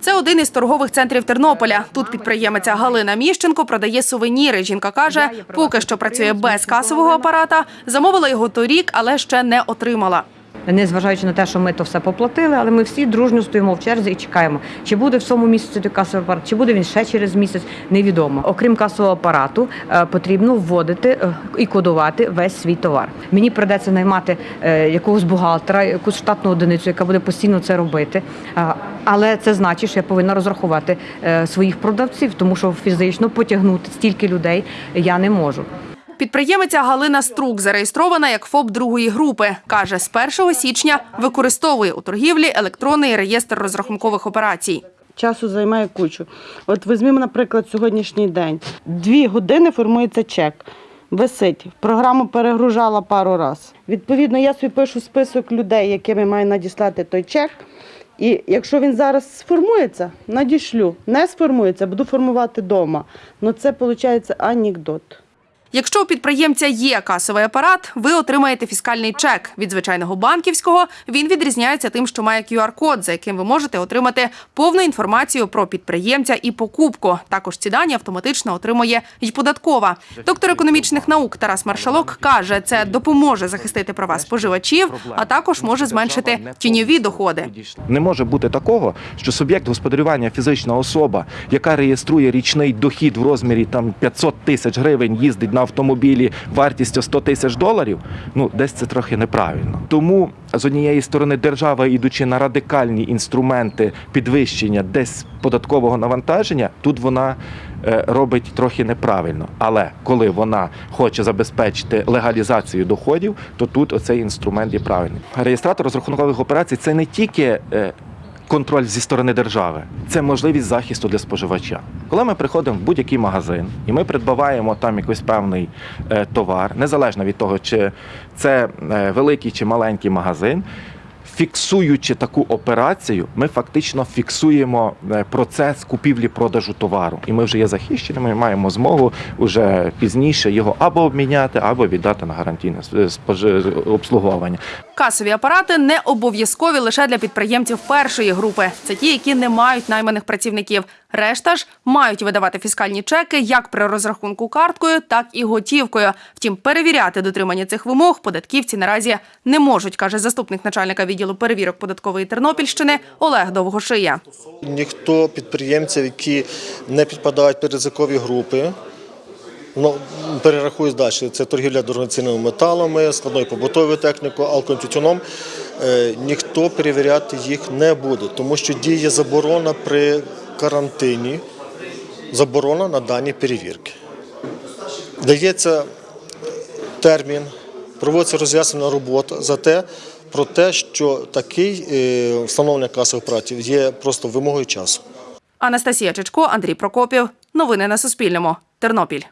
Це один із торгових центрів Тернополя. Тут підприємиця Галина Міщенко продає сувеніри. Жінка каже, поки що працює без касового апарата. Замовила його торік, але ще не отримала. Незважаючи на те, що ми то все поплатили, але ми всі дружньо стоїмо в черзі і чекаємо, чи буде в цьому місяці той касовий апарат, чи буде він ще через місяць, невідомо. Окрім касового апарату, е, потрібно вводити е, і кодувати весь свій товар. Мені придеться наймати е, якогось бухгалтера, якусь штатну одиницю, яка буде постійно це робити. Але це значить, що я повинна розрахувати своїх продавців, тому що фізично потягнути стільки людей я не можу. Підприємиця Галина Струк зареєстрована як ФОП другої групи. Каже, з 1 січня використовує у торгівлі електронний реєстр розрахункових операцій. Часу займає кучу. От візьмемо, наприклад, сьогоднішній день. Дві години формується чек. Висить. Програму перегружала пару разів. Відповідно, я собі пишу список людей, яким я маю надіслати той чек. І якщо він зараз сформується, надішлю. Не сформується, буду формувати вдома. Ну це виходить анекдот. Якщо у підприємця є касовий апарат, ви отримаєте фіскальний чек. Від звичайного банківського він відрізняється тим, що має QR-код, за яким ви можете отримати повну інформацію про підприємця і покупку. Також ці дані автоматично отримує й податкова. Доктор економічних наук Тарас Маршалок каже, це допоможе захистити права споживачів, а також може зменшити тіньові доходи. Не може бути такого, що суб'єкт господарювання фізична особа, яка реєструє річний дохід в розмірі там 500 тисяч гривень, їздить на автомобілі вартістю 100 тисяч доларів. Ну десь це трохи неправильно. Тому з однієї сторони держава, ідучи на радикальні інструменти підвищення десь податкового навантаження, тут вона е, робить трохи неправильно. Але коли вона хоче забезпечити легалізацію доходів, то тут оцей інструмент є правильний. Реєстратор розрахункових операцій це не тільки е, контроль зі сторони держави, це можливість захисту для споживача. Коли ми приходимо в будь-який магазин і ми придбаваємо там якийсь певний е, товар, незалежно від того, чи це е, великий чи маленький магазин. Фіксуючи таку операцію, ми фактично фіксуємо е, процес купівлі-продажу товару, і ми вже є захищеними. Маємо змогу вже пізніше його або обміняти, або віддати на гарантійне обслуговування. Касові апарати не обов'язкові лише для підприємців першої групи. Це ті, які не мають найманих працівників. Решта ж мають видавати фіскальні чеки як при розрахунку карткою, так і готівкою. Втім, перевіряти дотримання цих вимог податківці наразі не можуть, каже заступник начальника відділу перевірок податкової Тернопільщини Олег Довгошия. Ніхто підприємців, які не підпадають під ризикові групи, ну, перерахую далі. Це торгівля дорогоцінними металами, складною побутовою технікою, алкотютюном. Е, Ніхто перевіряти їх не буде, тому що діє заборона при карантині, заборона на дані перевірки. Дається термін, проводиться роз'яснена робота за те, про те, що такий е, встановлення касових апаратів є просто вимогою часу. Анастасія Чечко, Андрій Прокопів. Новини на Суспільному. Тернопіль.